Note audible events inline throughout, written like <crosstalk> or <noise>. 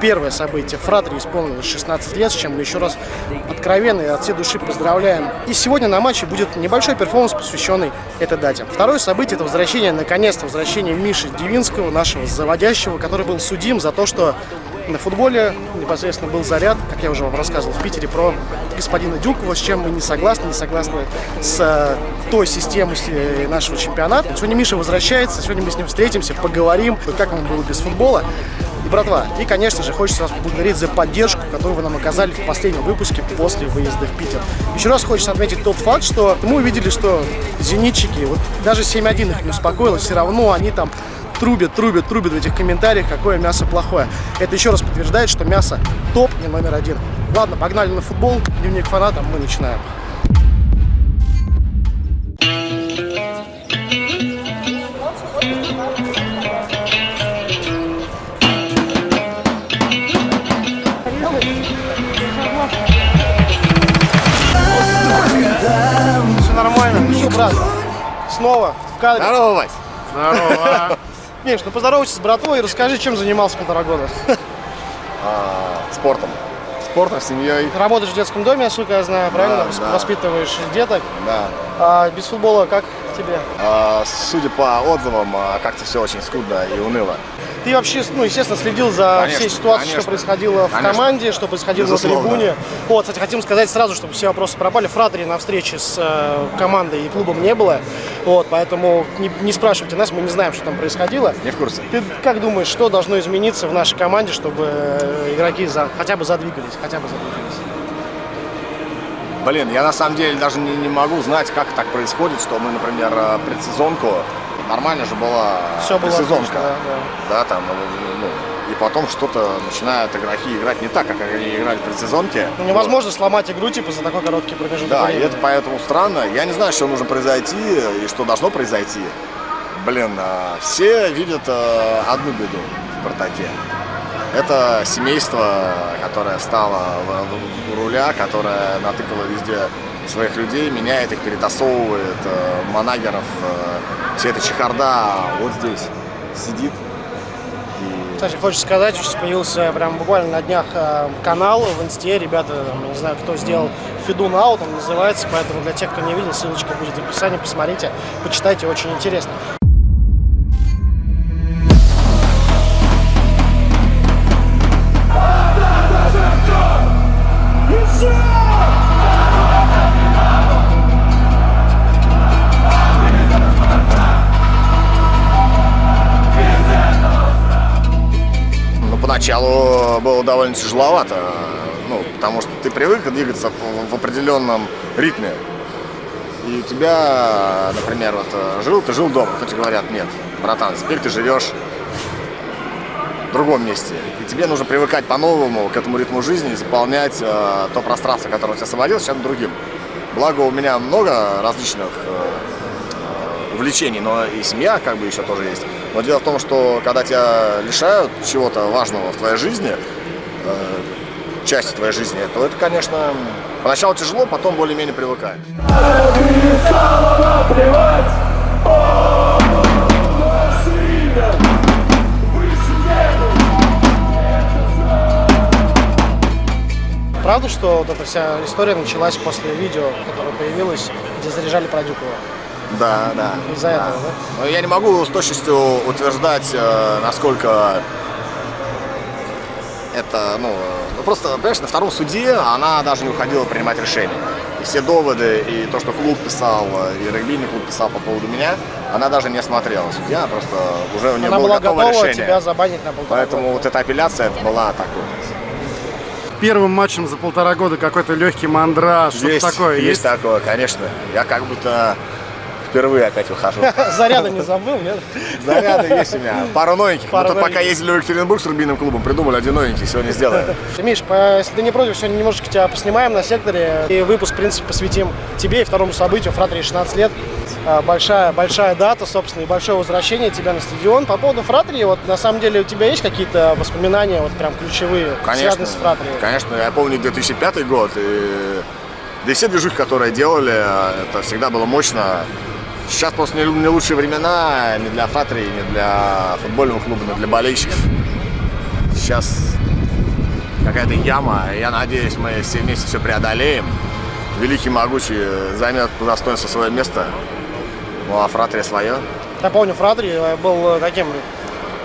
первое событие. Фратри исполнилось 16 лет, с чем мы еще раз откровенно и от всей души поздравляем. И сегодня на матче будет небольшой перформанс, посвященный этой дате. Второе событие – это возвращение, наконец-то, возвращение Миши Дивинского, нашего заводящего, который был судим за то, что на футболе непосредственно был заряд, как я уже вам рассказывал в Питере, про господина Дюкова, с чем мы не согласны, не согласны с э, той системой э, нашего чемпионата. Сегодня Миша возвращается, сегодня мы с ним встретимся, поговорим, как ему было без футбола. Братва, и, конечно же, хочется вас поблагодарить за поддержку, которую вы нам оказали в последнем выпуске после выезда в Питер. Еще раз хочется отметить тот факт, что мы увидели, что зенитчики, вот даже 7-1 их не успокоило, все равно они там трубят, трубят, трубят в этих комментариях, какое мясо плохое. Это еще раз подтверждает, что мясо топ и номер один. Ладно, погнали на футбол, дневник фаната, мы начинаем. Снова в кадре. Здорово, Вась. <laughs> Здорово. Миш, ну поздоровайся с братвой и расскажи, чем занимался полтора года. <laughs> А, спортом. Спортом, семьей. Работаешь в детском доме, насколько я знаю, правильно? Да, да. Воспитываешь деток. Да. А без футбола как тебе? А, судя по отзывам, а, как-то все очень скудно и уныло. Ты вообще, ну, естественно, следил за Конечно, всей ситуацией, конечно. что происходило в Конечно. команде, что происходило Безусловно. на трибуне. Вот, кстати, хотим сказать сразу, чтобы все вопросы пропали. Фратери на встрече с э, командой и клубом не было. Вот, поэтому не, не спрашивайте нас, мы не знаем, что там происходило. Не в курсе. Ты как думаешь, что должно измениться в нашей команде, чтобы э, игроки за, хотя бы задвигались, хотя бы задвигались? Блин, я на самом деле даже не, не могу знать, как так происходит, что мы, например, э, предсезонку, нормально же была Все было предсезонка. отлично, да, Да, там, ну, и потом что-то начинают игроки играть не так, как они играли в предсезонке. Ну, невозможно сломать игру типа за такой короткий промежуток Да, и времени. это поэтому странно. Я не знаю, что нужно произойти и что должно произойти. Блин, а, все видят а, одну беду в «Спартаке». Это семейство, которое стало в- руля, которое натыкало везде своих людей, меняет их, перетасовывает, э, манагеров, э, вся эта чехарда вот здесь сидит. И Кстати, хочется сказать, что появился прям буквально на днях э, канал в инсте, ребята, не знаю, кто сделал Фиду Нау, там называется, поэтому для тех, кто не видел, ссылочка будет в описании, посмотрите, почитайте, очень интересно. Поначалу было довольно тяжеловато, ну, потому что ты привык двигаться в- определенном ритме. И у тебя, например, вот э, жил ты жил дома, хоть говорят, нет, братан, теперь ты живешь в другом месте. И тебе нужно привыкать по-новому к этому ритму жизни заполнять э, то пространство, которое у тебя освободилось, чем другим. Благо у меня много различных э, увлечений, но и семья как бы еще тоже есть. Но дело в том, что когда тебя лишают чего-то важного в твоей жизни, э, части твоей жизни, то это, конечно, поначалу тяжело, потом более-менее привыкаешь. Правда, что вот эта вся история началась после видео, которое появилось, где заряжали про Дюкова? Да, да. Из-за этого, да? Но я не могу с точностью утверждать, э, насколько это, ну, ну, просто, понимаешь, на втором суде она даже не уходила принимать решения. И все доводы, и то, что клуб писал, э, и регбийный клуб писал по поводу меня, она даже не осмотрела. Судья просто уже у нее Она было была готово готова решение. тебя забанить на полтора Поэтому года. вот эта апелляция это была такой. Первым матчем за полтора года какой-то легкий мандраж, что-то Есть, такое есть такое, конечно. Я как будто впервые опять выхожу. <laughs> Заряда не забыл, нет? Заряды есть у меня. Пару новеньких. Мы тут пока ездили в Екатеринбург с рубиным клубом, придумали один новенький, сегодня сделаем. <laughs> Миш, если ты не против, сегодня немножечко тебя поснимаем на секторе. И выпуск, в принципе, посвятим тебе и второму событию. Фратри 16 лет. А, Большая, большая дата, собственно, и большое возвращение тебя на стадион. По поводу Фратри, вот на самом деле у тебя есть какие-то воспоминания, вот прям ключевые, Конечно, связанные с Фратри? конечно, я помню 2005 год, и да и все движухи, которые делали, это всегда было мощно. Сейчас просто не, лучшие времена ни для Фратри, ни для футбольного клуба, ни для болельщиков. Сейчас какая-то яма. Я надеюсь, мы все вместе все преодолеем. Великий могучий займет по достоинству свое место. Ну а Фратрия свое. Я помню, Фратри э, был э, таким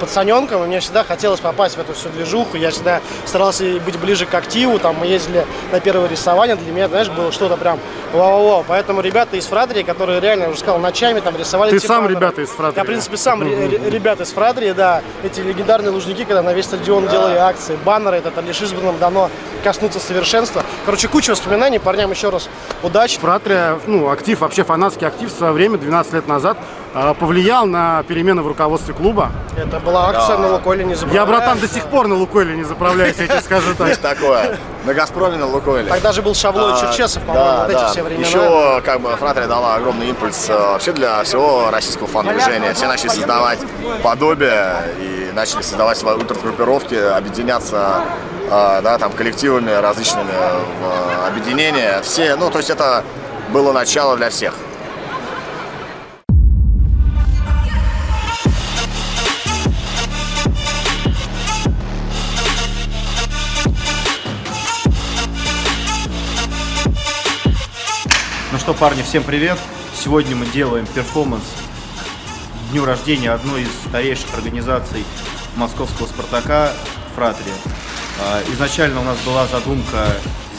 пацаненком, и мне всегда хотелось попасть в эту всю движуху. Я всегда старался быть ближе к активу. Там мы ездили на первое рисование. Для меня, знаешь, было что-то прям вау-вау. Поэтому ребята из Фрадрии, которые реально, я уже сказал, ночами там рисовали Ты сам ребята из Фрадрии. Я, в принципе, сам ре- ре- ребята из Фрадрии, да. Эти легендарные лужники, когда на весь стадион делали акции, баннеры, это лишь избранным дано коснуться совершенства. Короче, куча воспоминаний. Парням еще раз удачи. Фратрия, ну, актив, вообще фанатский актив в свое время, 12 лет назад, э, повлиял на перемены в руководстве клуба. Это была акция на Лукойле, не забывай. Я, братан, до сих пор на Лукойле не заправляюсь, я тебе скажу так. Есть такое. На Газпроме, на Лукойле. Тогда же был Шавло и А, Черчесов, по-моему, да, вот эти да. все времена. Еще как бы Фратрия дала огромный импульс э, вообще для всего российского фан-движения. Все начали создавать подобие и начали создавать свои ультрагруппировки, объединяться да, там, коллективами различными объединения. Все, ну, то есть это было начало для всех. Ну что, парни, всем привет! Сегодня мы делаем перформанс дню рождения одной из старейших организаций московского «Спартака» «Фратрия». А, Изначально у нас была задумка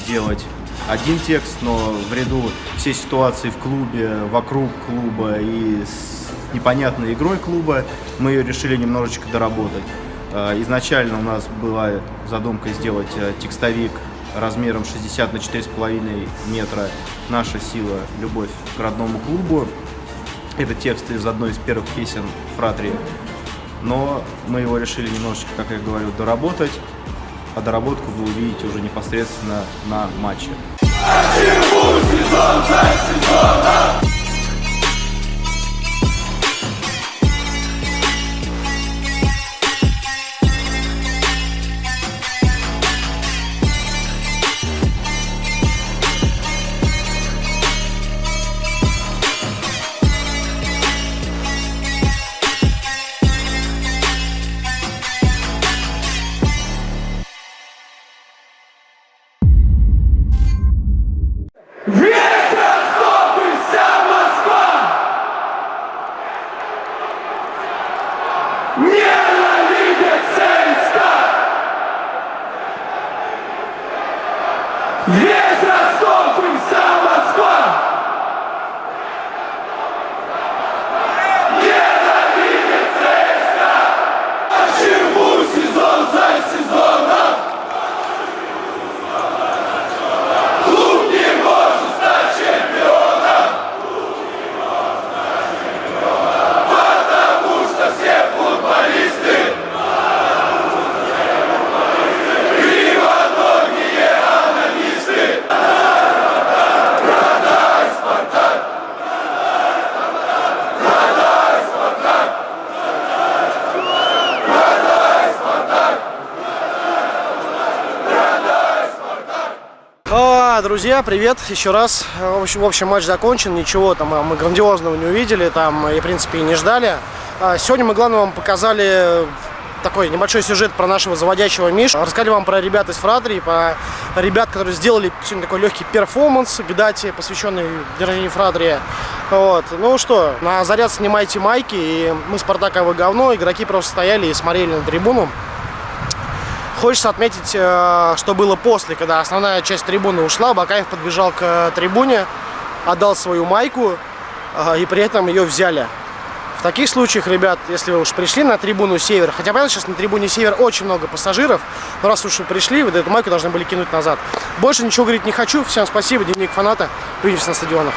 сделать один текст, но в ряду всей ситуации в клубе, вокруг клуба и с непонятной игрой клуба мы ее решили немножечко доработать. А, Изначально у нас была задумка сделать э, текстовик размером 60 на 4,5 метра «Наша сила. Любовь к родному клубу». Это текст из одной из первых песен Фратри. Но мы его решили немножечко, как я говорю, доработать. А доработку вы увидите уже непосредственно на матче. Весь Ростов Друзья, привет еще раз. В общем, в общем, матч закончен, ничего там а, мы грандиозного не увидели, там и, в принципе, и не ждали. А, Сегодня мы, главное, вам показали такой небольшой сюжет про нашего заводящего Мишу. Рассказали вам про ребят из Фратрии, про ребят, которые сделали сегодня такой легкий перформанс к посвященный дню рождения. Вот. Ну что, на заряд снимайте майки, и мы Спартак, а вы говно. Игроки просто стояли и смотрели на трибуну. Хочется отметить, э, что было после, когда основная часть трибуны ушла. Бакаев подбежал к э, трибуне, отдал свою майку, э, и при этом ее взяли. В таких случаях, ребят, если вы уж пришли на трибуну Север, хотя понятно, сейчас на трибуне Север очень много пассажиров, но раз уж вы пришли, вы эту майку должны были кинуть назад. Больше ничего говорить не хочу. Всем спасибо, дневник фаната. Увидимся на стадионах.